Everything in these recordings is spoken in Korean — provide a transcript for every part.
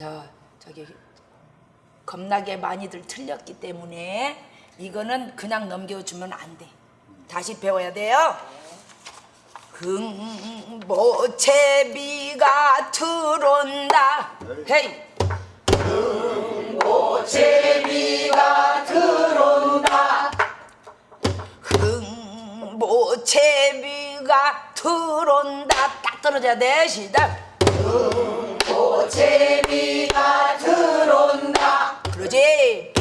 저 저기 겁나게 많이들 틀렸기 때문에 이거는 그냥 넘겨주면 안 돼. 다시 배워야 돼요. 흥보채비가 들어온다. 헤이. 흥보채비가 들어온다. 흥보채비가 들어온다. 딱 떨어져야 돼. 시작. 제비가 들어온다. 그러지.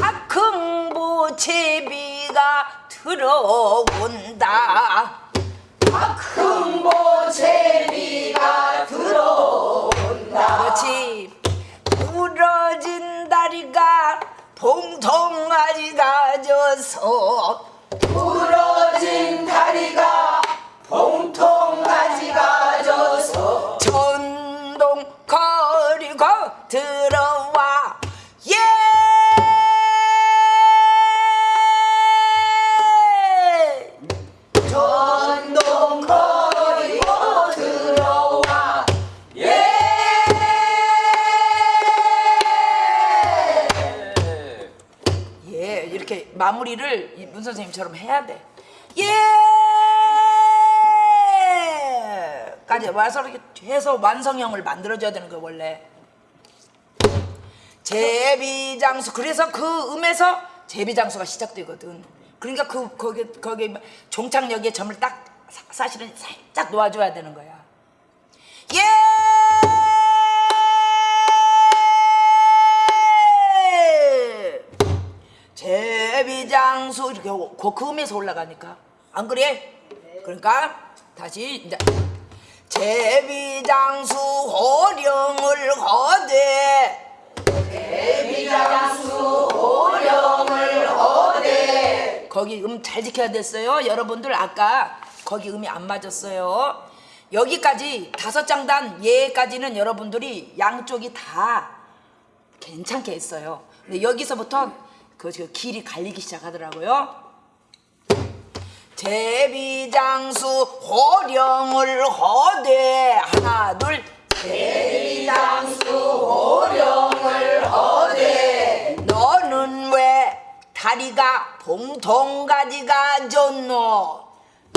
박흥보 제비가 들어온다. 박흥보 제비가 들어온다. 그렇지. 부러진 다리가 봉통아리가 져서 부러진 다리가 봉통아지가 져서 들어와 예 전동 거리고 들어와 예 이렇게 마무리를 이문 선생님처럼 해야 돼. 예! 까지 와서 이렇게 해서 완성형을 만들어줘야 되는 거야 원래. 제비장수 그래서 그 음에서 제비장수가 시작되거든. 그러니까 그 거기 거기 종착역에 점을 딱 사- 사실은 살짝 놓아줘야 되는 거야. 예! 제비장수 이렇게 그, 그 음에서 올라가니까 안 그래? 그러니까 다시 이제 제비장수 호령을 거대 거기 음 잘 지켜야 됐어요. 여러분들 아까 거기 음이 안 맞았어요. 여기까지 다섯 장단 예까지는 여러분들이 양쪽이 다 괜찮게 했어요. 근데 여기서부터 그, 그 길이 갈리기 시작하더라고요. 제비장수 호령을 허대 하나 둘. 제비장수 호령을 허대 다리가 봉통가지가 졌노?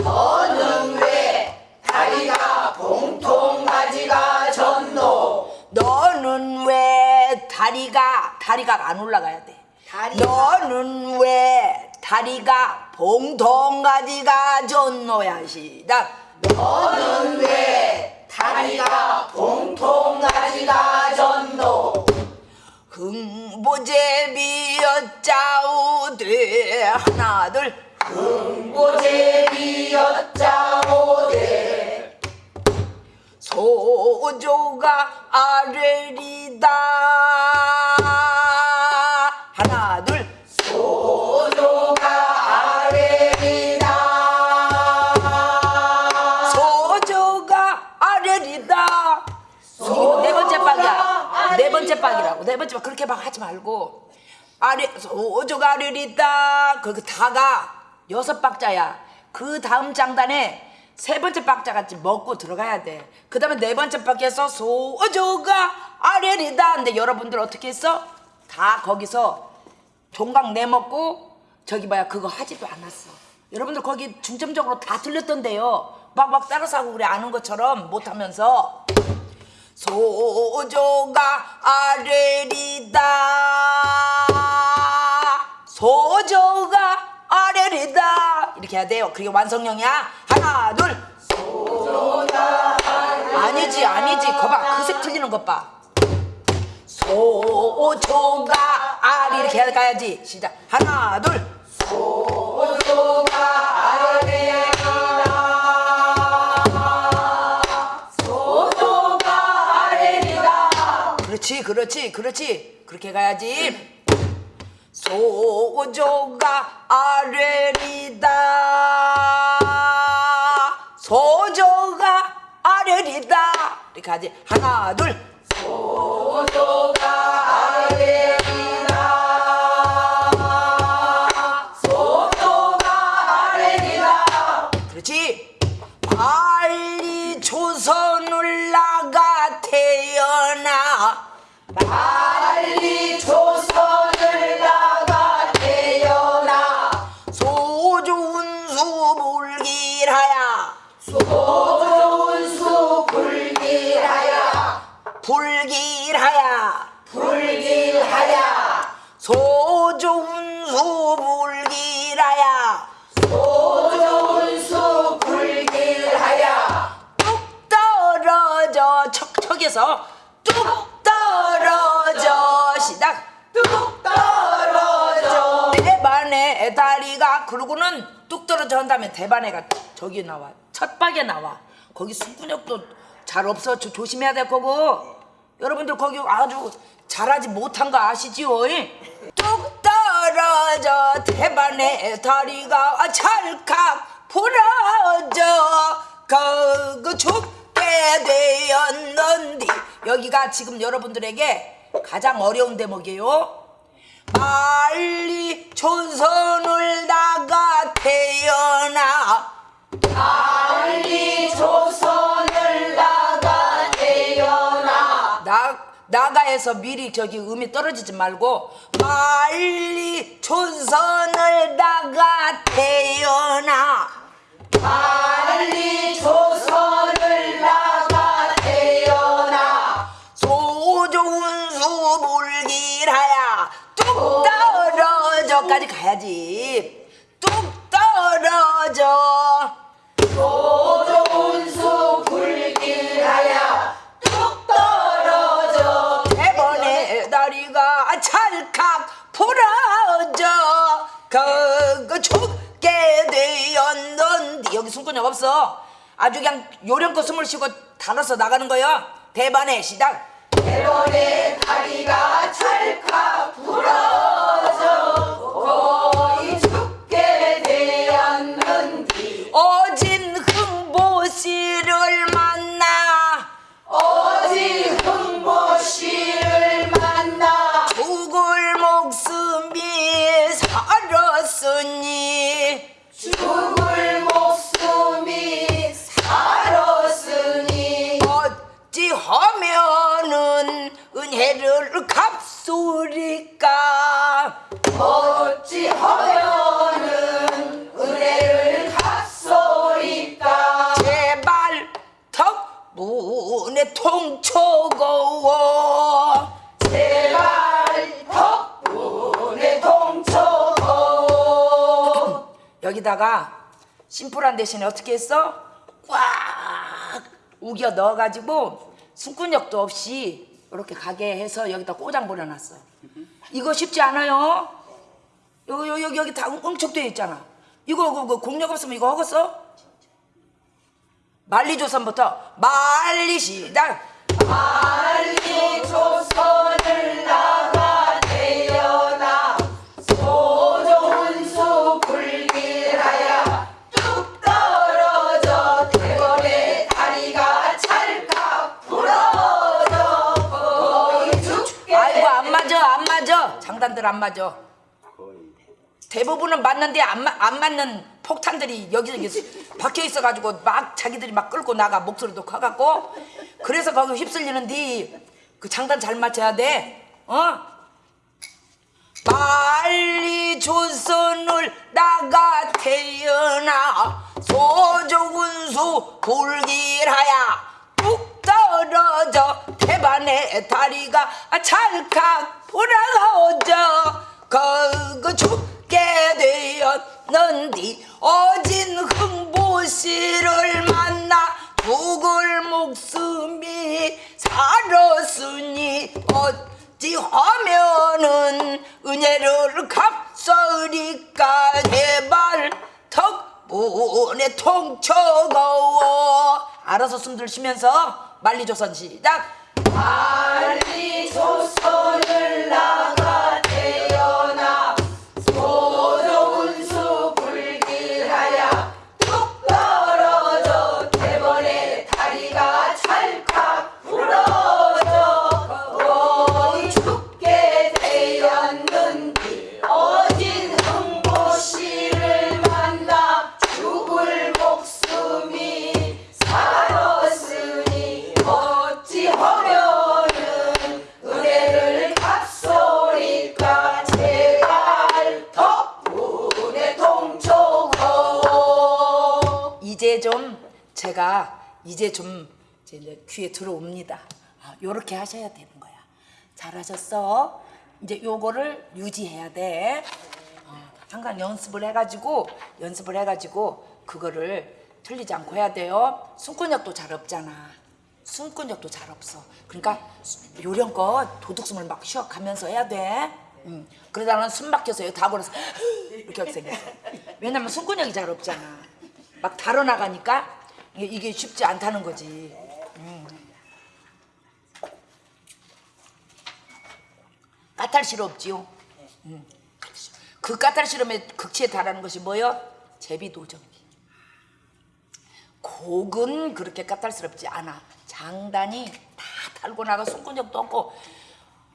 너는 왜 다리가 봉통가지가 졌노? 너는 왜 다리가 다리가 안 올라가야 돼? 너는 왜 다리가 봉통가지가 졌노야 시작. 너는 왜 다리가 봉통가지가 졌노? 흥보제 비였자오되 하나 둘. 흥보제비였자오되 소조가 아래리다. 하나 둘. 소조가 아래리다. 소조가 아래리다. 이거 네 번째 박이야. 네 번째 박이라고. 네 번째 박 그렇게 막 하지 말고 아래 소조가 아래리다 그 다가 여섯 박자야 그 다음 장단에 세 번째 박자 같이 먹고 들어가야 돼. 그 다음에 네 번째 박에서 소조가 아래리다. 근데 여러분들 어떻게 했어? 다 거기서 종각 내먹고 저기 봐야 그거 하지도 않았어. 여러분들 거기 중점적으로 다 틀렸던데요. 막막 따라서 하고 우리 아는 것처럼 못하면서 소조가 아래리다. 소조가 아래리다 이렇게 해야 돼요. 그게 완성형이야. 하나 둘. 소조가 아니지 아니지. 거봐 그 색 틀리는 것 봐. 소조가 아리 이렇게 해야 가야지. 시작. 하나 둘. 소조가 아래리다. 소조가 아래리다. 그렇지 그렇지 그렇지 그렇게 가야지. 소조가 아래리다. 소조가 아래리다. 이렇게 하지. 하나 둘. 소조가 아래리다. 소조가 아래리다. 그렇지. 빨리 조선을 나가 태어나 위에서 뚝 떨어져. 시작. 뚝 떨어져. 대반에 다리가 그러고는 뚝 떨어져 한 다음에 대반에가 저기 나와. 첫박에 나와. 거기 수근력도 잘 없어. 조, 조심해야 될 거고. 여러분들 거기 아주 잘하지 못한 거 아시지요? 뚝 떨어져. 대반에 다리가 찰칵 부러져. 그, 그, 죽 게 되었는디. 여기가 지금 여러분들에게 가장 어려운 대목이에요. 빨리 조선을 나가 태어나. 빨리 조선을 나가 태어나. 나 나가에서 미리 저기 음이 떨어지지 말고 빨리 조선을 나가 태어나. 빨리 물기라야. 뚝 떨어져까지 가야지. 뚝 떨어져. 조종운수 불길하야. 뚝 떨어져. 대번에 다리가 찰칵 부러져. 그거 죽게 되었는데 여기 숨근육 없어. 아주 그냥 요령껏 숨을 쉬고 달아서 나가는 거야 대반에 시작 대번에 다리가 찰칵 부러져 거의 죽게 되었는디. 어진 흥보씨를 만나. 어디 흥보씨를 만나. 죽을 목숨이 살았으니. 죽을 갚소리까? 어찌하면은 은혜를 갚소리까? 제발 덕분에 통초거워. 제발 덕분에 동초고 여기다가 심플한 대신에 어떻게 했어? 꽉 우겨 넣어가지고 숨근육도 없이 이렇게 가게 해서 여기다 꼬장 부려놨어. 이거 쉽지 않아요. 여기 여기 여기, 다 응축되어 있잖아. 이거 그, 그 공력 없으면 이거 하겠어? 만리조선부터 만리 시작. 빨리 조선을 맞아 안 맞아? 장단들 안 맞아. 대부분은 맞는데 안, 마- 안 맞는 폭탄들이 여기저기 박혀 있어가지고 막 자기들이 막 끌고 나가 목소리도 커갖고. 그래서 거기 휩쓸리는데 그 장단 잘 맞춰야 돼. 어? 빨리 조선을 나가 태어나. 소조군수 불길하야 뚝 떨어져 대반의 다리가 찰칵 부러져 그거 죽게 되었는디 어진 흥보씨를 만나 죽을 목숨이 살았으니 어찌하면은 은혜를 갚소리까 제발 덕분에 통쳐거워. 알아서 숨 들 쉬면서 만리조선 시작. 빨리 조선을 나가 좀 제가 이제 좀 이제 귀에 들어옵니다. 아, 요렇게 하셔야 되는 거야. 잘하셨어. 이제 요거를 유지해야 돼. 어, 항상 연습을 해가지고 연습을 해가지고 그거를 틀리지 않고 해야 돼요. 숨근육도 잘 없잖아. 숨근육도 잘 없어. 그러니까 요령껏 도둑숨을 막 쉬어가면서 해야 돼. 음. 그러다가는 숨 막혀서 다 걸어서 이렇게 생겼어. 왜냐면 손근육이 잘 없잖아. 막 달아나가니까 이게, 쉽지 않다는 거지. 음. 까탈 없지요? 음. 그 까탈 시럽의 극치에 달하는 것이 뭐요? 제비도전기. 곡은 그렇게 까탈스럽지 않아. 장단이 다 달고 나가 손근육도 없고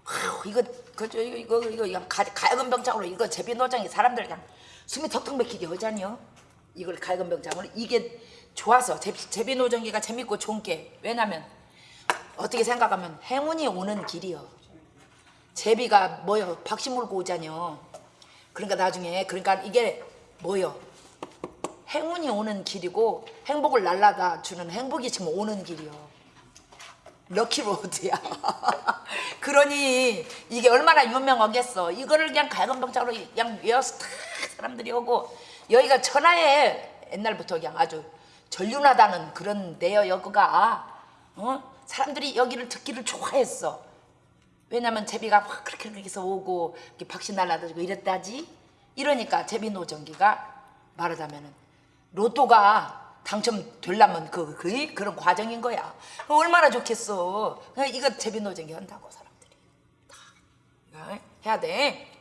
아휴, 이거 그저 이거 이거 이거 이거 가, 가야금 병장으로 이거 제비노장이 사람들 그냥 숨이 턱턱 막히게 하잖여. 이걸 가야금 병장으로 이게 좋아서 제, 제비 노정기가 재밌고 좋은 게 왜냐면 어떻게 생각하면 행운이 오는 길이요. 제비가 뭐요? 박씨 물고 오자녀. 그러니까 나중에 그러니까 이게 뭐요? 행운이 오는 길이고 행복을 날라다 주는 행복이 지금 오는 길이요. 럭키로드야. 그러니 이게 얼마나 유명하겠어. 이거를 그냥 갈건병장으로 그냥 외워서 다 사람들이 오고 여기가 천하에 옛날부터 그냥 아주 전륜하다는 그런 데요 여기가 어? 사람들이 여기를 듣기를 좋아했어. 왜냐면 제비가 확 그렇게 그렇게 해서 오고 이렇게 박씨 날라다주고 이랬다지. 이러니까 제비 노정기가 말하자면은 로또가 당첨되려면 그, 그 그런 과정인 거야. 얼마나 좋겠어. 이거 제비 노정기 한다고 사람들이 다 해야 돼.